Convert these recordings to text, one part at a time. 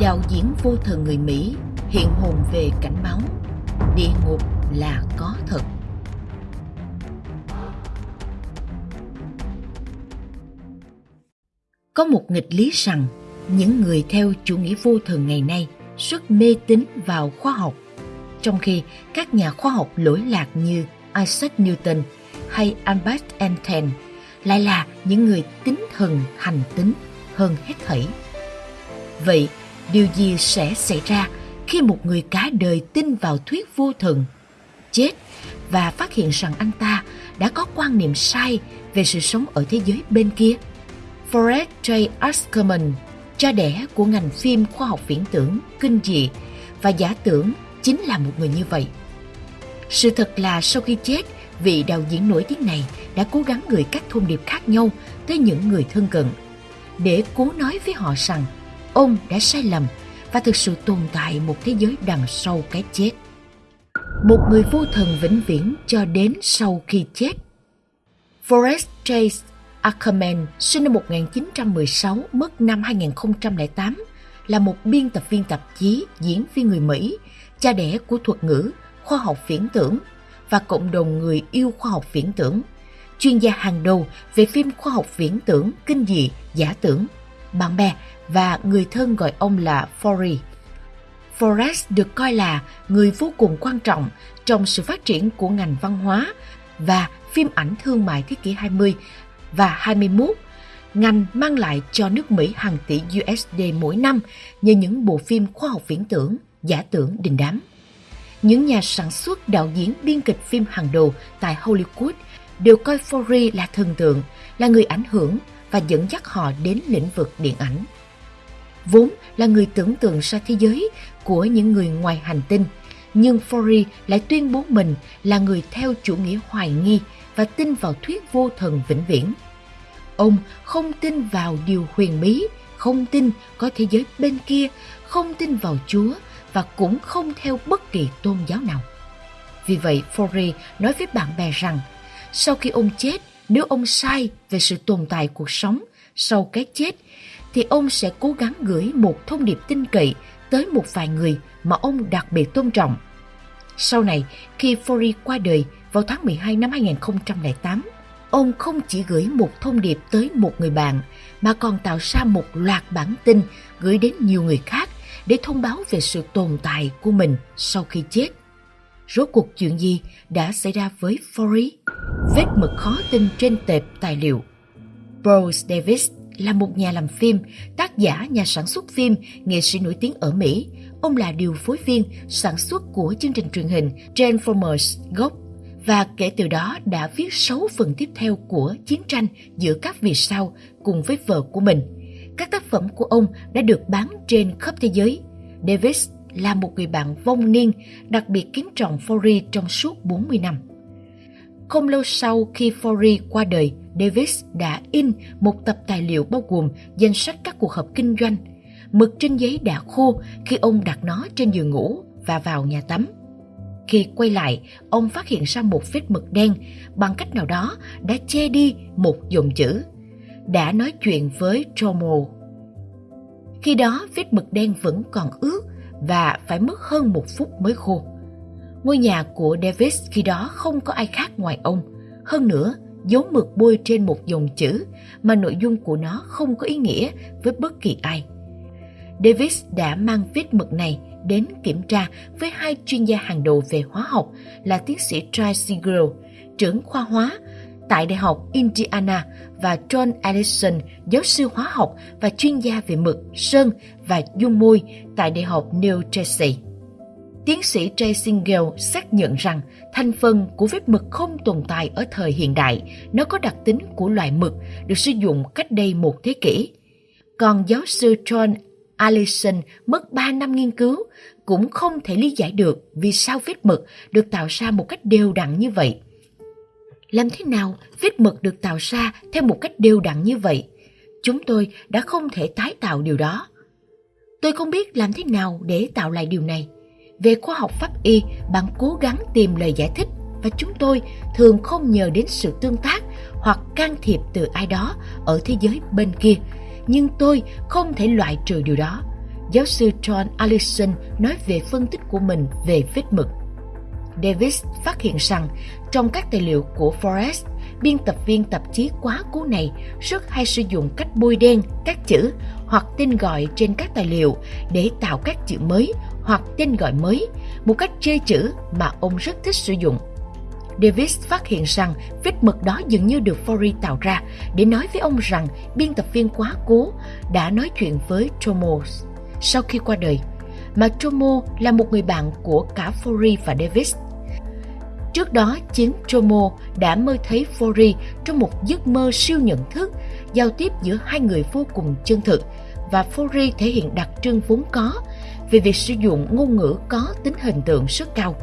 đạo diễn vô thần người Mỹ hiện hồn về cảnh báo Địa ngục là có thật. Có một nghịch lý rằng những người theo chủ nghĩa vô thần ngày nay rất mê tín vào khoa học, trong khi các nhà khoa học lỗi lạc như Isaac Newton hay Albert Einstein lại là những người tín thần hành tính hơn hết thảy. Vậy, điều gì sẽ xảy ra khi một người cả đời tin vào thuyết vô thần, chết và phát hiện rằng anh ta đã có quan niệm sai về sự sống ở thế giới bên kia? Forrest J. Askerman, cha đẻ của ngành phim khoa học viễn tưởng, kinh dị và giả tưởng chính là một người như vậy. Sự thật là sau khi chết, vị đạo diễn nổi tiếng này đã cố gắng gửi các thông điệp khác nhau tới những người thân cận để cố nói với họ rằng ông đã sai lầm và thực sự tồn tại một thế giới đằng sau cái chết. Một người vô thần vĩnh viễn cho đến sau khi chết. Forrest Chase Ackerman sinh năm 1916, mất năm 2008, là một biên tập viên tạp chí, diễn viên người Mỹ, cha đẻ của thuật ngữ, khoa học viễn tưởng và cộng đồng người yêu khoa học viễn tưởng, chuyên gia hàng đầu về phim khoa học viễn tưởng, kinh dị, giả tưởng. Bạn bè và người thân gọi ông là Forey. Forrest được coi là người vô cùng quan trọng trong sự phát triển của ngành văn hóa và phim ảnh thương mại thế kỷ 20 và 21, ngành mang lại cho nước Mỹ hàng tỷ USD mỗi năm nhờ những bộ phim khoa học viễn tưởng, giả tưởng đình đám. Những nhà sản xuất, đạo diễn, biên kịch phim hàng đầu tại Hollywood đều coi Forrest là thần tượng, là người ảnh hưởng và dẫn dắt họ đến lĩnh vực điện ảnh. Vốn là người tưởng tượng ra thế giới của những người ngoài hành tinh, nhưng Forey lại tuyên bố mình là người theo chủ nghĩa hoài nghi và tin vào thuyết vô thần vĩnh viễn. Ông không tin vào điều huyền bí, không tin có thế giới bên kia, không tin vào Chúa và cũng không theo bất kỳ tôn giáo nào. Vì vậy, Forey nói với bạn bè rằng, sau khi ông chết, nếu ông sai về sự tồn tại cuộc sống sau cái chết, thì ông sẽ cố gắng gửi một thông điệp tin cậy tới một vài người mà ông đặc biệt tôn trọng. Sau này, khi Fori qua đời vào tháng 12 năm 2008, ông không chỉ gửi một thông điệp tới một người bạn mà còn tạo ra một loạt bản tin gửi đến nhiều người khác để thông báo về sự tồn tại của mình sau khi chết. Rốt cuộc chuyện gì đã xảy ra với Forrest? Vết mực khó tin trên tệp tài liệu. Bruce Davis là một nhà làm phim, tác giả, nhà sản xuất phim, nghệ sĩ nổi tiếng ở Mỹ. Ông là điều phối viên sản xuất của chương trình truyền hình Transformers gốc và kể từ đó đã viết 6 phần tiếp theo của chiến tranh giữa các vì sao cùng với vợ của mình. Các tác phẩm của ông đã được bán trên khắp thế giới. Davis là một người bạn vong niên, đặc biệt kính trọng Forrest trong suốt 40 năm. Không lâu sau khi Forey qua đời, Davis đã in một tập tài liệu bao gồm danh sách các cuộc họp kinh doanh. Mực trên giấy đã khô khi ông đặt nó trên giường ngủ và vào nhà tắm. Khi quay lại, ông phát hiện ra một vết mực đen bằng cách nào đó đã che đi một dòng chữ. Đã nói chuyện với Tomo. Khi đó, vết mực đen vẫn còn ướt và phải mất hơn một phút mới khô. Ngôi nhà của Davis khi đó không có ai khác ngoài ông. Hơn nữa, dấu mực bôi trên một dòng chữ mà nội dung của nó không có ý nghĩa với bất kỳ ai. Davis đã mang vết mực này đến kiểm tra với hai chuyên gia hàng đầu về hóa học là tiến sĩ Charles Siegel, trưởng khoa hóa tại Đại học Indiana và John Allison, giáo sư hóa học và chuyên gia về mực, sơn và dung môi tại Đại học New Jersey. Tiến sĩ Jay Singel xác nhận rằng thành phần của vết mực không tồn tại ở thời hiện đại, nó có đặc tính của loại mực được sử dụng cách đây một thế kỷ. Còn giáo sư John Allison mất 3 năm nghiên cứu cũng không thể lý giải được vì sao vết mực được tạo ra một cách đều đặn như vậy. Làm thế nào vết mực được tạo ra theo một cách đều đặn như vậy? Chúng tôi đã không thể tái tạo điều đó. Tôi không biết làm thế nào để tạo lại điều này. Về khoa học pháp y, bạn cố gắng tìm lời giải thích và chúng tôi thường không nhờ đến sự tương tác hoặc can thiệp từ ai đó ở thế giới bên kia. Nhưng tôi không thể loại trừ điều đó. giáo sư John Allison nói về phân tích của mình về vết mực. Davis phát hiện rằng trong các tài liệu của Forrest, biên tập viên tạp chí quá cố này rất hay sử dụng cách bôi đen các chữ hoặc tên gọi trên các tài liệu để tạo các chữ mới hoặc tên gọi mới, một cách chê chữ mà ông rất thích sử dụng. Davis phát hiện rằng vết mực đó dường như được Forey tạo ra để nói với ông rằng biên tập viên quá cố đã nói chuyện với Tomo sau khi qua đời, mà Tomo là một người bạn của cả Forey và Davis. Trước đó, chính Tomo đã mơ thấy Fori trong một giấc mơ siêu nhận thức, giao tiếp giữa hai người vô cùng chân thực, và Fori thể hiện đặc trưng vốn có về việc sử dụng ngôn ngữ có tính hình tượng rất cao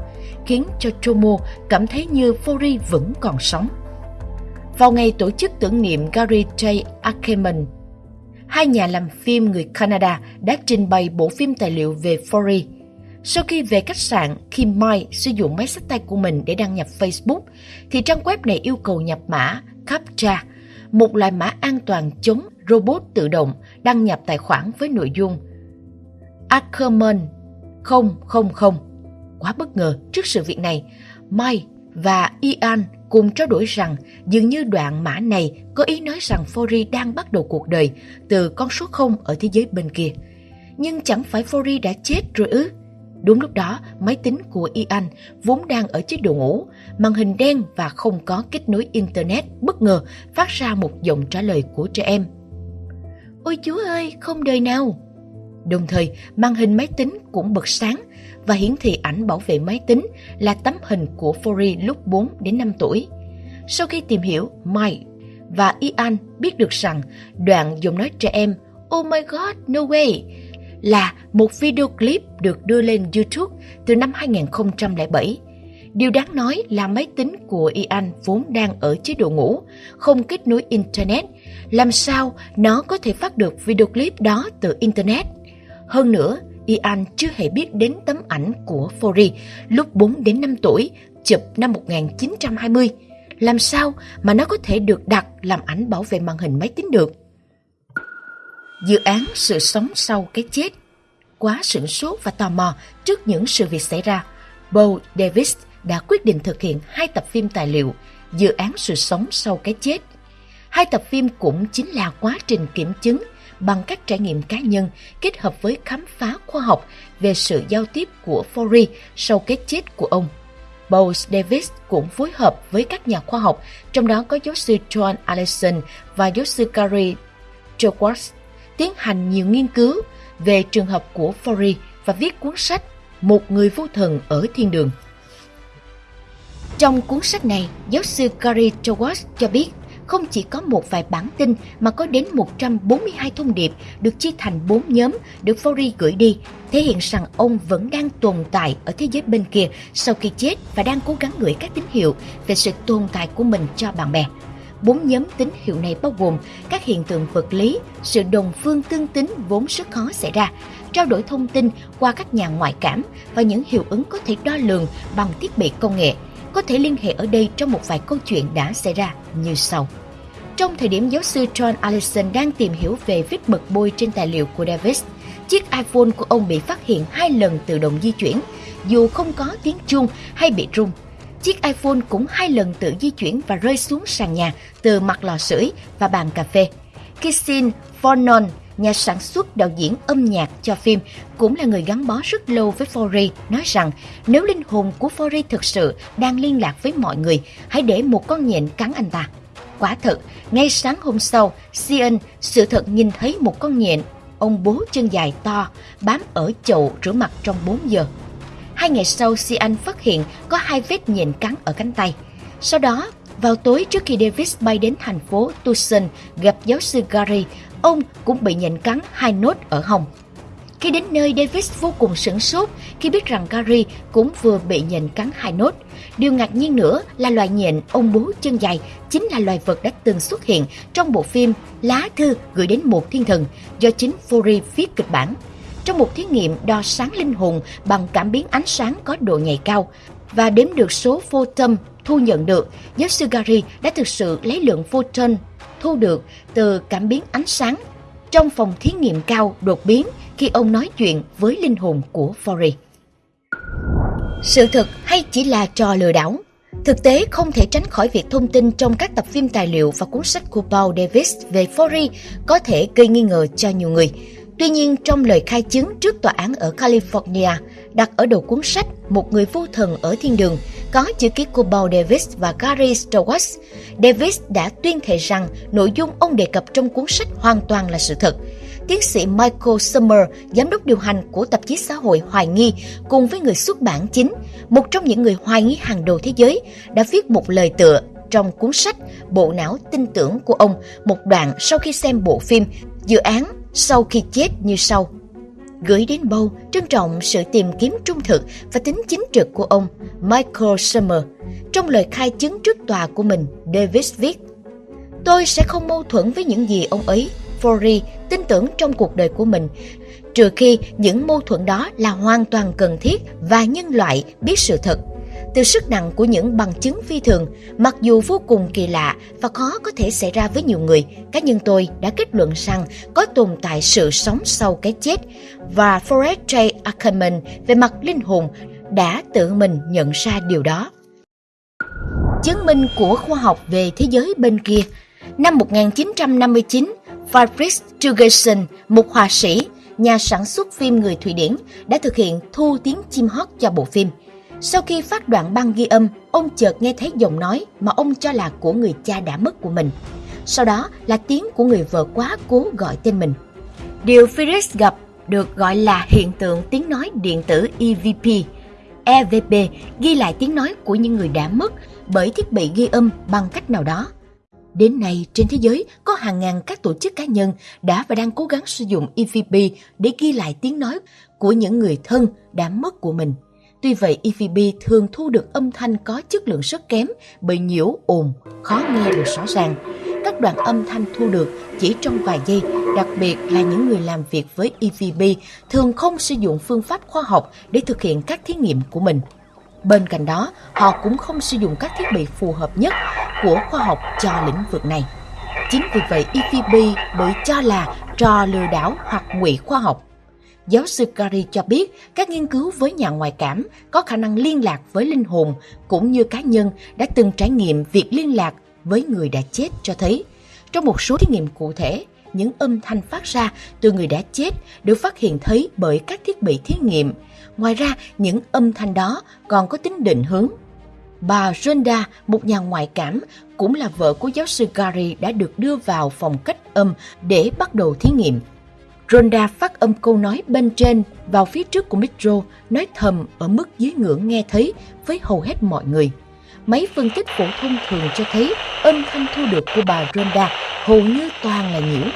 khiến cho Tomo cảm thấy như Fori vẫn còn sống. Vào ngày tổ chức tưởng niệm Gary J. Ackerman, hai nhà làm phim người Canada đã trình bày bộ phim tài liệu về Fori. Sau khi về khách sạn, khi Mai sử dụng máy sách tay của mình để đăng nhập Facebook, thì trang web này yêu cầu nhập mã CAPTCHA, một loại mã an toàn chống robot tự động đăng nhập tài khoản với nội dung Ackerman 000 quá bất ngờ trước sự việc này. Mai và Ian cùng trao đổi rằng dường như đoạn mã này có ý nói rằng Fori đang bắt đầu cuộc đời từ con số 0 ở thế giới bên kia. Nhưng chẳng phải Fori đã chết rồi ư? Đúng lúc đó, máy tính của Ian vốn đang ở chế độ ngủ, màn hình đen và không có kết nối Internet bất ngờ phát ra một giọng trả lời của trẻ em. Ôi chúa ơi, không đời nào! Đồng thời, màn hình máy tính cũng bật sáng và hiển thị ảnh bảo vệ máy tính là tấm hình của Fori lúc 4 đến 5 tuổi. Sau khi tìm hiểu, Mike và Ian biết được rằng đoạn giọng nói trẻ em Oh my god, no way là một video clip được đưa lên YouTube từ năm 2007. Điều đáng nói là máy tính của Ian vốn đang ở chế độ ngủ, không kết nối Internet. Làm sao nó có thể phát được video clip đó từ Internet? Hơn nữa, Ian chưa hề biết đến tấm ảnh của Fori lúc 4 đến 5 tuổi, chụp năm 1920. Làm sao mà nó có thể được đặt làm ảnh bảo vệ màn hình máy tính được? Dự án Sự sống sau cái chết Quá sửng sốt và tò mò trước những sự việc xảy ra, Bo Davis đã quyết định thực hiện hai tập phim tài liệu Dự án Sự sống sau cái chết. Hai tập phim cũng chính là quá trình kiểm chứng bằng các trải nghiệm cá nhân kết hợp với khám phá khoa học về sự giao tiếp của Fori sau cái chết của ông. Bose Davis cũng phối hợp với các nhà khoa học, trong đó có giáo sư John Allison và giáo sư Gary Jowards, tiến hành nhiều nghiên cứu về trường hợp của Fori và viết cuốn sách Một người vô thần ở thiên đường. Trong cuốn sách này, giáo sư Gary Jowards cho biết không chỉ có một vài bản tin mà có đến 142 thông điệp được chia thành 4 nhóm được Fori gửi đi, thể hiện rằng ông vẫn đang tồn tại ở thế giới bên kia sau khi chết và đang cố gắng gửi các tín hiệu về sự tồn tại của mình cho bạn bè. Bốn nhóm tín hiệu này bao gồm các hiện tượng vật lý, sự đồng phương tương tính vốn rất khó xảy ra, trao đổi thông tin qua các nhà ngoại cảm và những hiệu ứng có thể đo lường bằng thiết bị công nghệ, có thể liên hệ ở đây trong một vài câu chuyện đã xảy ra như sau. Trong thời điểm giáo sư John Allison đang tìm hiểu về vết mực bôi trên tài liệu của Davis, chiếc iPhone của ông bị phát hiện hai lần tự động di chuyển, dù không có tiếng chuông hay bị rung. Chiếc iPhone cũng hai lần tự di chuyển và rơi xuống sàn nhà từ mặt lò sưởi và bàn cà phê. Kissin Fornon, nhà sản xuất đạo diễn âm nhạc cho phim, cũng là người gắn bó rất lâu với Fori, nói rằng nếu linh hồn của Fori thực sự đang liên lạc với mọi người, hãy để một con nhện cắn anh ta. Quả thật, ngay sáng hôm sau, Sian, sự thật nhìn thấy một con nhện, ông bố chân dài to, bám ở chậu rửa mặt trong 4 giờ. Hai ngày sau, Sian phát hiện có hai vết nhện cắn ở cánh tay. Sau đó, vào tối trước khi Davis bay đến thành phố Tucson gặp giáo sư Gary, ông cũng bị nhện cắn hai nốt ở hông. Khi đến nơi, Davis vô cùng sửng sốt khi biết rằng Gary cũng vừa bị nhện cắn hai nốt. Điều ngạc nhiên nữa là loài nhện ông bố chân dài chính là loài vật đã từng xuất hiện trong bộ phim Lá thư gửi đến một thiên thần do chính Fury viết kịch bản. Trong một thí nghiệm đo sáng linh hồn bằng cảm biến ánh sáng có độ nhạy cao và đếm được số photon thu nhận được, giáo sư Gary đã thực sự lấy lượng photon thu được từ cảm biến ánh sáng trong phòng thí nghiệm cao đột biến khi ông nói chuyện với linh hồn của Fory. Sự thật hay chỉ là trò lừa đảo? Thực tế không thể tránh khỏi việc thông tin trong các tập phim tài liệu và cuốn sách của Paul Davis về Fory có thể gây nghi ngờ cho nhiều người. Tuy nhiên, trong lời khai chứng trước tòa án ở California, đặt ở đầu cuốn sách Một người vô thần ở thiên đường, có chữ ký của Paul Davis và Gary Stewart, Davis đã tuyên thệ rằng nội dung ông đề cập trong cuốn sách hoàn toàn là sự thật. Tiến sĩ Michael Summer, giám đốc điều hành của tạp chí xã hội Hoài Nghi, cùng với người xuất bản chính, một trong những người hoài nghi hàng đầu thế giới, đã viết một lời tựa trong cuốn sách Bộ não tin tưởng của ông, một đoạn sau khi xem bộ phim Dự án sau khi chết như sau. Gửi đến Bâu, trân trọng sự tìm kiếm trung thực và tính chính trực của ông Michael Summer. Trong lời khai chứng trước tòa của mình, Davis viết Tôi sẽ không mâu thuẫn với những gì ông ấy, Forey, tin tưởng trong cuộc đời của mình, trừ khi những mâu thuẫn đó là hoàn toàn cần thiết và nhân loại biết sự thật từ sức nặng của những bằng chứng phi thường, mặc dù vô cùng kỳ lạ và khó có thể xảy ra với nhiều người, cá nhân tôi đã kết luận rằng có tồn tại sự sống sau cái chết và Forrest J. Ackerman về mặt linh hồn đã tự mình nhận ra điều đó. Chứng minh của khoa học về thế giới bên kia Năm 1959, Fabrice Jurgensen, một họa sĩ, nhà sản xuất phim người Thụy Điển, đã thực hiện thu tiếng chim hót cho bộ phim – sau khi phát đoạn băng ghi âm, ông chợt nghe thấy giọng nói mà ông cho là của người cha đã mất của mình. Sau đó là tiếng của người vợ quá cố gọi tên mình. Điều Felix gặp được gọi là hiện tượng tiếng nói điện tử EVP. EVP ghi lại tiếng nói của những người đã mất bởi thiết bị ghi âm bằng cách nào đó. Đến nay, trên thế giới có hàng ngàn các tổ chức cá nhân đã và đang cố gắng sử dụng EVP để ghi lại tiếng nói của những người thân đã mất của mình. Tuy vậy, EVP thường thu được âm thanh có chất lượng rất kém bởi nhiễu ồn, khó nghe được rõ ràng. Các đoạn âm thanh thu được chỉ trong vài giây, đặc biệt là những người làm việc với EVP thường không sử dụng phương pháp khoa học để thực hiện các thí nghiệm của mình. Bên cạnh đó, họ cũng không sử dụng các thiết bị phù hợp nhất của khoa học cho lĩnh vực này. Chính vì vậy, EVP bị cho là trò lừa đảo hoặc ngụy khoa học. Giáo sư Gary cho biết các nghiên cứu với nhà ngoại cảm có khả năng liên lạc với linh hồn cũng như cá nhân đã từng trải nghiệm việc liên lạc với người đã chết cho thấy. Trong một số thí nghiệm cụ thể, những âm thanh phát ra từ người đã chết được phát hiện thấy bởi các thiết bị thí nghiệm. Ngoài ra, những âm thanh đó còn có tính định hướng. Bà Rhonda, một nhà ngoại cảm, cũng là vợ của giáo sư Gary đã được đưa vào phòng cách âm để bắt đầu thí nghiệm. Ronda phát âm câu nói bên trên vào phía trước của micro, nói thầm ở mức dưới ngưỡng nghe thấy với hầu hết mọi người. Máy phân tích phổ thông thường cho thấy âm thanh thu được của bà Ronda hầu như toàn là nhiễu.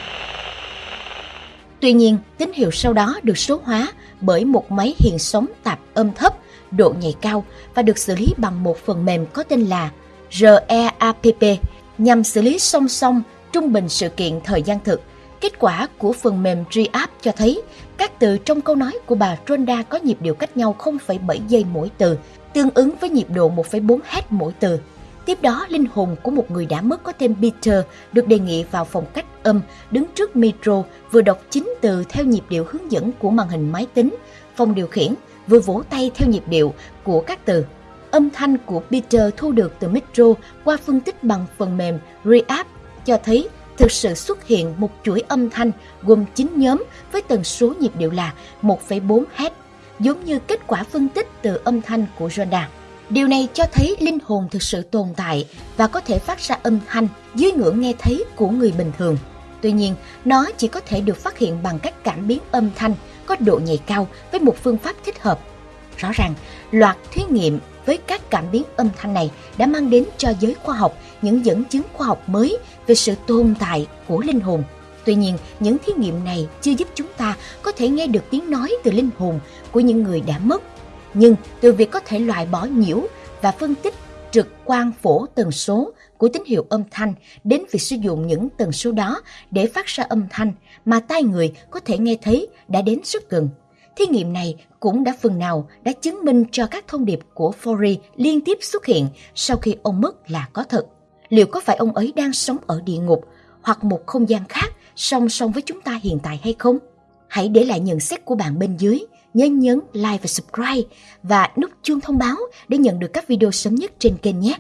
Tuy nhiên, tín hiệu sau đó được số hóa bởi một máy hiện sóng tạp âm thấp, độ nhạy cao và được xử lý bằng một phần mềm có tên là REAPP nhằm xử lý song song trung bình sự kiện thời gian thực Kết quả của phần mềm GApp cho thấy các từ trong câu nói của bà Ronda có nhịp điệu cách nhau 0,7 giây mỗi từ, tương ứng với nhịp độ 1,4 Hz mỗi từ. Tiếp đó, linh hồn của một người đã mất có tên Peter được đề nghị vào phòng cách âm, đứng trước micro, vừa đọc chính từ theo nhịp điệu hướng dẫn của màn hình máy tính, phòng điều khiển, vừa vỗ tay theo nhịp điệu của các từ. Âm thanh của Peter thu được từ micro qua phân tích bằng phần mềm Reapp cho thấy thực sự xuất hiện một chuỗi âm thanh gồm 9 nhóm với tần số nhịp điệu là 1,4 Hz, giống như kết quả phân tích từ âm thanh của Jordan. Điều này cho thấy linh hồn thực sự tồn tại và có thể phát ra âm thanh dưới ngưỡng nghe thấy của người bình thường. Tuy nhiên, nó chỉ có thể được phát hiện bằng cách cảm biến âm thanh có độ nhạy cao với một phương pháp thích hợp. Rõ ràng, loạt thí nghiệm với các cảm biến âm thanh này đã mang đến cho giới khoa học những dẫn chứng khoa học mới về sự tồn tại của linh hồn. Tuy nhiên, những thí nghiệm này chưa giúp chúng ta có thể nghe được tiếng nói từ linh hồn của những người đã mất. Nhưng từ việc có thể loại bỏ nhiễu và phân tích trực quan phổ tần số của tín hiệu âm thanh đến việc sử dụng những tần số đó để phát ra âm thanh mà tai người có thể nghe thấy đã đến rất gần. Thí nghiệm này cũng đã phần nào đã chứng minh cho các thông điệp của Fori liên tiếp xuất hiện sau khi ông mất là có thật. Liệu có phải ông ấy đang sống ở địa ngục hoặc một không gian khác song song với chúng ta hiện tại hay không? Hãy để lại nhận xét của bạn bên dưới, nhớ nhấn like và subscribe và nút chuông thông báo để nhận được các video sớm nhất trên kênh nhé.